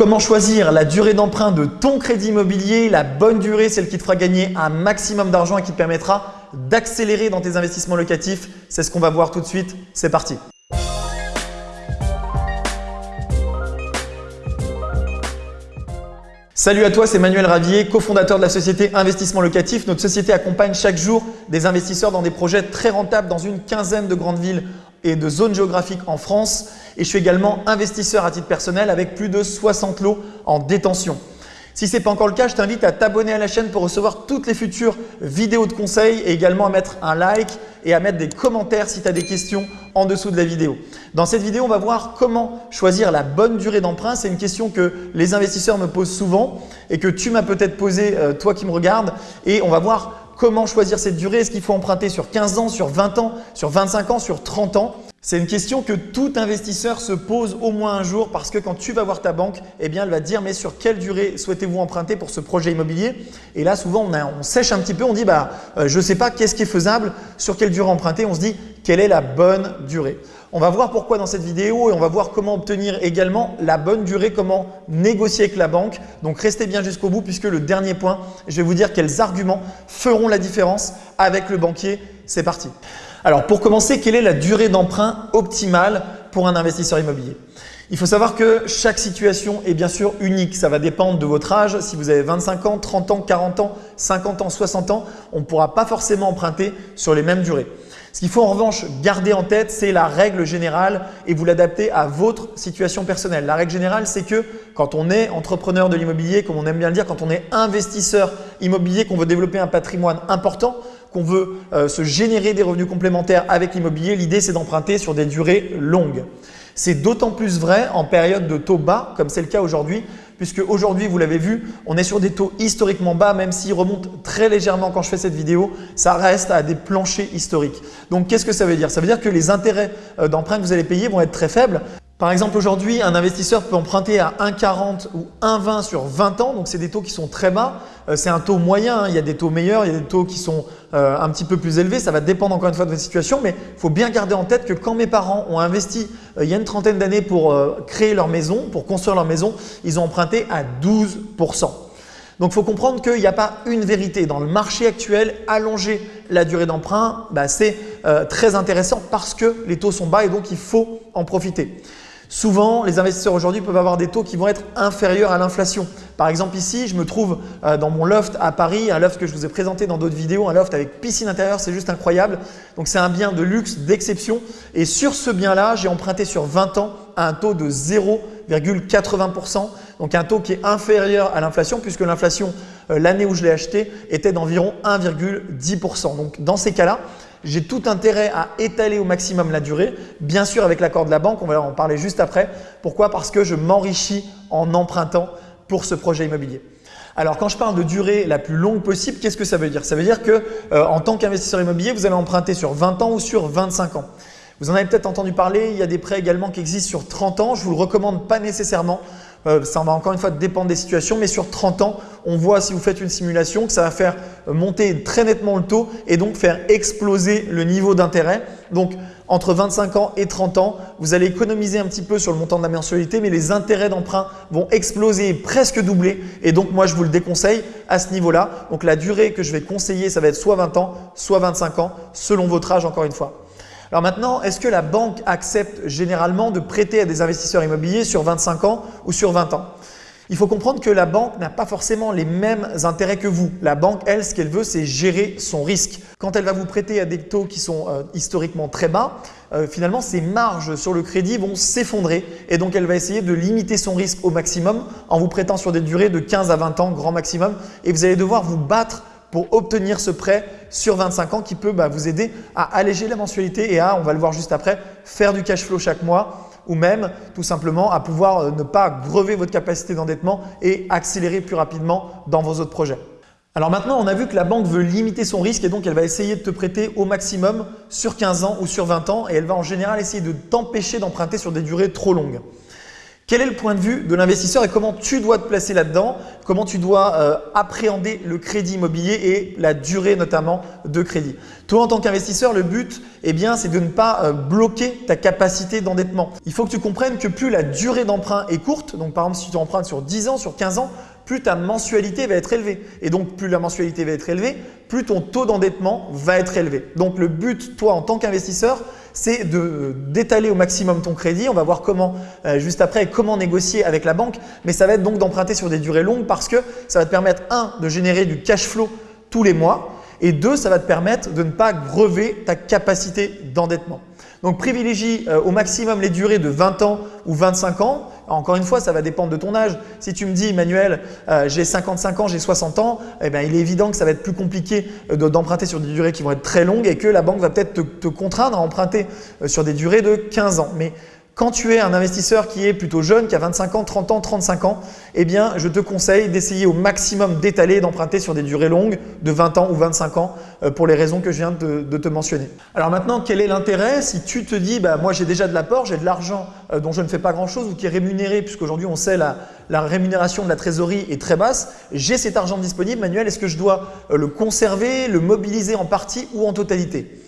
Comment choisir la durée d'emprunt de ton crédit immobilier La bonne durée, celle qui te fera gagner un maximum d'argent et qui te permettra d'accélérer dans tes investissements locatifs? C'est ce qu'on va voir tout de suite. C'est parti Salut à toi, c'est Manuel Ravier, cofondateur de la société Investissement Locatif. Notre société accompagne chaque jour des investisseurs dans des projets très rentables dans une quinzaine de grandes villes et de zones géographiques en France. Et je suis également investisseur à titre personnel avec plus de 60 lots en détention. Si ce n'est pas encore le cas, je t'invite à t'abonner à la chaîne pour recevoir toutes les futures vidéos de conseils et également à mettre un like et à mettre des commentaires si tu as des questions en dessous de la vidéo. Dans cette vidéo, on va voir comment choisir la bonne durée d'emprunt. C'est une question que les investisseurs me posent souvent et que tu m'as peut-être posé euh, toi qui me regardes et on va voir Comment choisir cette durée? Est-ce qu'il faut emprunter sur 15 ans, sur 20 ans, sur 25 ans, sur 30 ans? C'est une question que tout investisseur se pose au moins un jour parce que quand tu vas voir ta banque, eh bien, elle va te dire mais sur quelle durée souhaitez-vous emprunter pour ce projet immobilier? Et là, souvent, on, sèche un petit peu, on dit bah, euh, je ne sais pas qu'est-ce qui est faisable, sur quelle durée emprunter, on se dit quelle est la bonne durée. On va voir pourquoi dans cette vidéo et on va voir comment obtenir également la bonne durée, comment négocier avec la banque. Donc restez bien jusqu'au bout puisque le dernier point, je vais vous dire quels arguments feront la différence avec le banquier. C'est parti. Alors pour commencer, quelle est la durée d'emprunt optimale pour un investisseur immobilier? Il faut savoir que chaque situation est bien sûr unique. Ça va dépendre de votre âge. Si vous avez 25 ans, 30 ans, 40 ans, 50 ans, 60 ans, on ne pourra pas forcément emprunter sur les mêmes durées. Ce qu'il faut en revanche garder en tête, c'est la règle générale et vous l'adaptez à votre situation personnelle. La règle générale, c'est que quand on est entrepreneur de l'immobilier, comme on aime bien le dire, quand on est investisseur immobilier, qu'on veut développer un patrimoine important, qu'on veut euh, se générer des revenus complémentaires avec l'immobilier, l'idée c'est d'emprunter sur des durées longues. C'est d'autant plus vrai en période de taux bas, comme c'est le cas aujourd'hui, puisque aujourd'hui, vous l'avez vu, on est sur des taux historiquement bas, même s'ils remontent très légèrement quand je fais cette vidéo, ça reste à des planchers historiques. Donc, qu'est-ce que ça veut dire? Ça veut dire que les intérêts euh, d'emprunt que vous allez payer vont être très faibles. Par exemple, aujourd'hui, un investisseur peut emprunter à 1,40 ou 1,20 sur 20 ans. Donc, c'est des taux qui sont très bas. Euh, c'est un taux moyen. Hein. Il y a des taux meilleurs, il y a des taux qui sont euh, un petit peu plus élevés. Ça va dépendre encore une fois de votre situation. Mais il faut bien garder en tête que quand mes parents ont investi euh, il y a une trentaine d'années pour créer leur maison, pour construire leur maison, ils ont emprunté à 12% donc, il faut comprendre qu'il n'y a pas une vérité. Dans le marché actuel, allonger la durée d'emprunt, bah, c'est très intéressant parce que les taux sont bas et donc il faut en profiter. Souvent, les investisseurs aujourd'hui peuvent avoir des taux qui vont être inférieurs à l'inflation. Par exemple ici, je me trouve euh, dans mon loft à Paris, un loft que je vous ai présenté dans d'autres vidéos, un loft avec piscine intérieure, c'est juste incroyable. Donc c'est un bien de luxe, d'exception. Et sur ce bien-là, j'ai emprunté sur 20 ans à un taux de 0,80%. Donc un taux qui est inférieur à l'inflation puisque l'inflation, euh, l'année où je l'ai acheté, était d'environ 1,10%. Donc dans ces cas-là, j'ai tout intérêt à étaler au maximum la durée, bien sûr avec l'accord de la banque, on va en parler juste après. Pourquoi? Parce que je m'enrichis en empruntant pour ce projet immobilier. Alors quand je parle de durée la plus longue possible, qu'est-ce que ça veut dire? Ça veut dire que euh, tant qu'investisseur immobilier, vous allez emprunter sur 20 ans ou sur 25 ans. Vous en avez peut-être entendu parler, il y a des prêts également qui existent sur 30 ans. Je ne vous le recommande pas nécessairement euh, ça va encore une fois dépendre des situations, mais sur 30 ans, on voit si vous faites une simulation que ça va faire monter très nettement le taux et donc faire exploser le niveau d'intérêt. Donc, entre 25 ans et 30 ans, vous allez économiser un petit peu sur le montant de la mensualité, mais les intérêts d'emprunt vont exploser presque doubler. Et donc, moi, je vous le déconseille à ce niveau-là. Donc, la durée que je vais conseiller, ça va être soit 20 ans, soit 25 ans, selon votre âge encore une fois. Alors maintenant, est-ce que la banque accepte généralement de prêter à des investisseurs immobiliers sur 25 ans ou sur 20 ans? Il faut comprendre que la banque n'a pas forcément les mêmes intérêts que vous. La banque, elle, ce qu'elle veut, c'est gérer son risque. Quand elle va vous prêter à des taux qui sont euh, historiquement très bas, euh, finalement, ses marges sur le crédit vont s'effondrer et donc elle va essayer de limiter son risque au maximum en vous prêtant sur des durées de 15 à 20 ans grand maximum et vous allez devoir vous battre pour obtenir ce prêt sur 25 ans qui peut bah, vous aider à alléger la mensualité et à, on va le voir juste après, faire du cash flow chaque mois ou même tout simplement à pouvoir euh, ne pas grever votre capacité d'endettement et accélérer plus rapidement dans vos autres projets. Alors maintenant, on a vu que la banque veut limiter son risque et donc elle va essayer de te prêter au maximum sur 15 ans ou sur 20 ans et elle va en général essayer de t'empêcher d'emprunter sur des durées trop longues. Quel est le point de vue de l'investisseur et comment tu dois te placer là-dedans? Comment tu dois euh, appréhender le crédit immobilier et la durée notamment de crédit? Toi, en tant qu'investisseur, le but, eh bien, c'est de ne pas euh, bloquer ta capacité d'endettement. Il faut que tu comprennes que plus la durée d'emprunt est courte, donc par exemple si tu empruntes sur 10 ans, sur 15 ans, plus ta mensualité va être élevée. Et donc, plus la mensualité va être élevée, plus ton taux d'endettement va être élevé. Donc, le but, toi, en tant qu'investisseur, c'est d'étaler au maximum ton crédit. On va voir comment, euh, juste après, comment négocier avec la banque. Mais ça va être donc d'emprunter sur des durées longues parce que ça va te permettre, un, de générer du cash flow tous les mois et deux, ça va te permettre de ne pas grever ta capacité d'endettement. Donc privilégie euh, au maximum les durées de 20 ans ou 25 ans. Encore une fois, ça va dépendre de ton âge. Si tu me dis, Emmanuel, euh, j'ai 55 ans, j'ai 60 ans, eh bien, il est évident que ça va être plus compliqué euh, d'emprunter sur des durées qui vont être très longues et que la banque va peut-être te, te, contraindre à emprunter sur des durées de 15 ans. Mais quand tu es un investisseur qui est plutôt jeune, qui a 25 ans, 30 ans, 35 ans, eh bien, je te conseille d'essayer au maximum d'étaler, d'emprunter sur des durées longues de 20 ans ou 25 ans euh, pour les raisons que je viens de, te mentionner. Alors maintenant, quel est l'intérêt si tu te dis, bah, moi j'ai déjà de l'apport, j'ai de l'argent euh, dont je ne fais pas grand-chose ou qui est rémunéré, puisqu'aujourd'hui on sait la, la rémunération de la trésorerie est très basse, j'ai cet argent disponible, Manuel, est-ce que je dois euh, le conserver, le mobiliser en partie ou en totalité?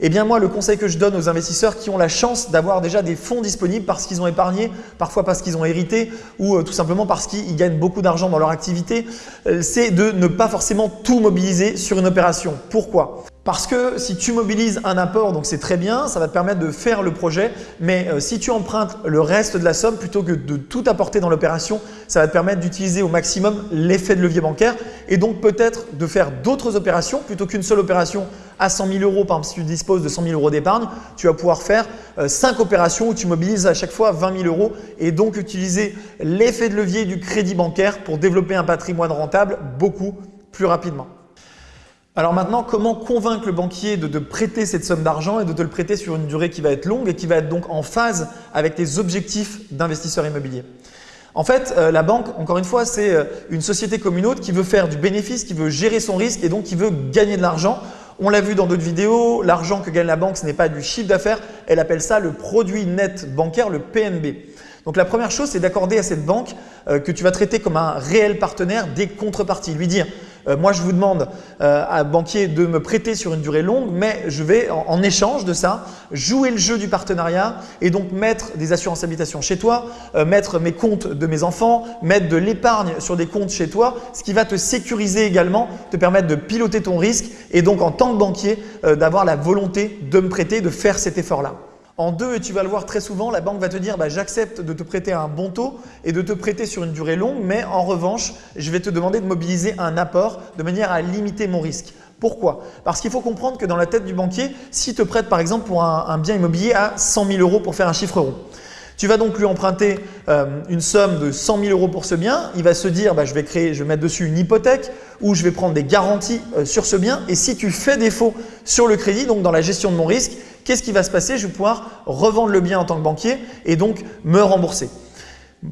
Eh bien moi, le conseil que je donne aux investisseurs qui ont la chance d'avoir déjà des fonds disponibles parce qu'ils ont épargné, parfois parce qu'ils ont hérité ou euh, tout simplement parce qu'ils gagnent beaucoup d'argent dans leur activité, euh, c'est de ne pas forcément tout mobiliser sur une opération. Pourquoi? Parce que si tu mobilises un apport, donc c'est très bien, ça va te permettre de faire le projet, mais euh, si tu empruntes le reste de la somme plutôt que de tout apporter dans l'opération, ça va te permettre d'utiliser au maximum l'effet de levier bancaire et donc peut-être de faire d'autres opérations plutôt qu'une seule opération à 100 000 euros. Par exemple, si tu disposes de 100 000 euros d'épargne, tu vas pouvoir faire 5 euh, opérations où tu mobilises à chaque fois 20 000 euros et donc utiliser l'effet de levier du crédit bancaire pour développer un patrimoine rentable beaucoup plus rapidement. Alors maintenant, comment convaincre le banquier de te prêter cette somme d'argent et de te le prêter sur une durée qui va être longue et qui va être donc en phase avec tes objectifs d'investisseur immobilier? En fait, euh, la banque, encore une fois, c'est euh, une société comme une autre qui veut faire du bénéfice, qui veut gérer son risque et donc qui veut gagner de l'argent. On l'a vu dans d'autres vidéos, l'argent que gagne la banque, ce n'est pas du chiffre d'affaires, elle appelle ça le produit net bancaire, le PNB. Donc la première chose, c'est d'accorder à cette banque euh, que tu vas traiter comme un réel partenaire des contreparties. Lui dire, euh, moi je vous demande euh, à banquier de me prêter sur une durée longue, mais je vais en, échange de ça jouer le jeu du partenariat et donc mettre des assurances habitation chez toi, mettre mes comptes de mes enfants, mettre de l'épargne sur des comptes chez toi, ce qui va te sécuriser également, te permettre de piloter ton risque et donc en tant que banquier d'avoir la volonté de me prêter, de faire cet effort-là. En deux, et tu vas le voir très souvent, la banque va te dire bah, j'accepte de te prêter un bon taux et de te prêter sur une durée longue, mais en revanche, je vais te demander de mobiliser un apport de manière à limiter mon risque. Pourquoi? Parce qu'il faut comprendre que dans la tête du banquier, s'il te prête par exemple pour un, bien immobilier à 100 000 euros pour faire un chiffre rond, tu vas donc lui emprunter euh, une somme de 100 000 euros pour ce bien. Il va se dire, bah, je vais créer, je vais mettre dessus une hypothèque ou je vais prendre des garanties euh, sur ce bien. Et si tu fais défaut sur le crédit, donc dans la gestion de mon risque, qu'est-ce qui va se passer? Je vais pouvoir revendre le bien en tant que banquier et donc me rembourser.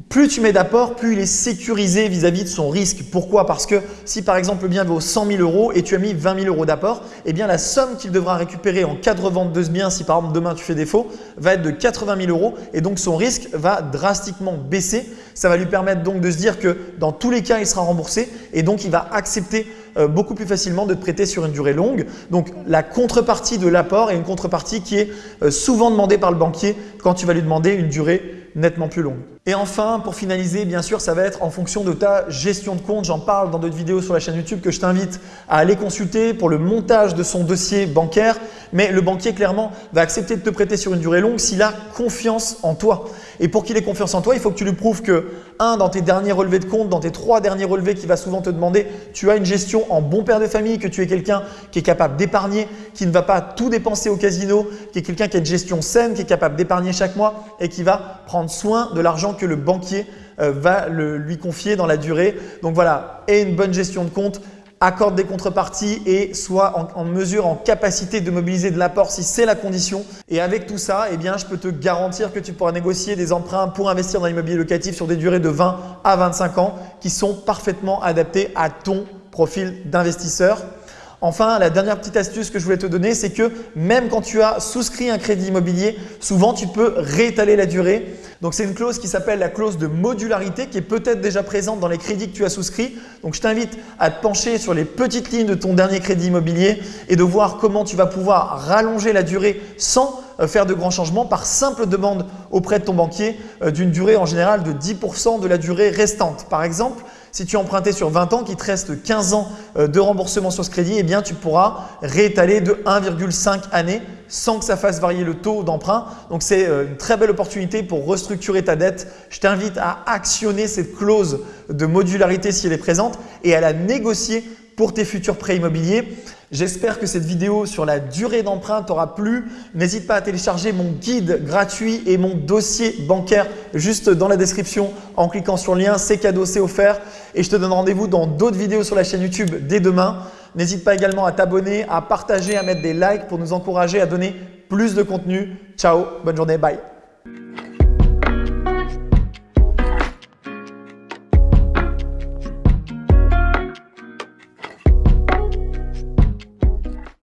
Plus tu mets d'apport, plus il est sécurisé vis-à-vis de son risque. Pourquoi? Parce que si par exemple le bien vaut 100 000 euros et tu as mis 20 000 euros d'apport, eh bien la somme qu'il devra récupérer en cas de revente de ce bien, si par exemple demain tu fais défaut, va être de 80 000 euros et donc son risque va drastiquement baisser. Ça va lui permettre donc de se dire que dans tous les cas, il sera remboursé et donc il va accepter euh, beaucoup plus facilement de te prêter sur une durée longue. Donc la contrepartie de l'apport est une contrepartie qui est euh, souvent demandée par le banquier quand tu vas lui demander une durée nettement plus longue. Et enfin, pour finaliser, bien sûr, ça va être en fonction de ta gestion de compte. J'en parle dans d'autres vidéos sur la chaîne YouTube que je t'invite à aller consulter pour le montage de son dossier bancaire. Mais le banquier, clairement, va accepter de te prêter sur une durée longue s'il a confiance en toi. Et pour qu'il ait confiance en toi, il faut que tu lui prouves que, un, dans tes derniers relevés de compte, dans tes trois derniers relevés qu'il va souvent te demander, tu as une gestion en bon père de famille, que tu es quelqu'un qui est capable d'épargner, qui ne va pas tout dépenser au casino, qui est quelqu'un qui a une gestion saine, qui est capable d'épargner chaque mois et qui va prendre soin de l'argent que le banquier euh, va lui confier dans la durée. Donc voilà, et une bonne gestion de compte, accorde des contreparties et soit en, mesure, en capacité de mobiliser de l'apport si c'est la condition. Et avec tout ça, eh je peux te garantir que tu pourras négocier des emprunts pour investir dans l'immobilier locatif sur des durées de 20 à 25 ans qui sont parfaitement adaptés à ton profil d'investisseur. Enfin, la dernière petite astuce que je voulais te donner, c'est que même quand tu as souscrit un crédit immobilier, souvent tu peux réétaler la durée. Donc c'est une clause qui s'appelle la clause de modularité qui est peut-être déjà présente dans les crédits que tu as souscrits. Donc je t'invite à te pencher sur les petites lignes de ton dernier crédit immobilier et de voir comment tu vas pouvoir rallonger la durée sans euh, faire de grands changements par simple demande auprès de ton banquier euh, d'une durée en général de 10% de la durée restante. Par exemple, si tu empruntais sur 20 ans, qu'il te reste 15 ans euh, de remboursement sur ce crédit, eh bien, tu pourras réétaler de 1,5 années sans que ça fasse varier le taux d'emprunt. Donc, c'est euh, une très belle opportunité pour restructurer ta dette. Je t'invite à actionner cette clause de modularité si elle est présente et à la négocier pour tes futurs prêts immobiliers. J'espère que cette vidéo sur la durée d'emprunt t'aura plu. N'hésite pas à télécharger mon guide gratuit et mon dossier bancaire juste dans la description en cliquant sur le lien. C'est cadeau, c'est offert. Et je te donne rendez-vous dans d'autres vidéos sur la chaîne YouTube dès demain. N'hésite pas également à t'abonner, à partager, à mettre des likes pour nous encourager à donner plus de contenu. Ciao, bonne journée, bye.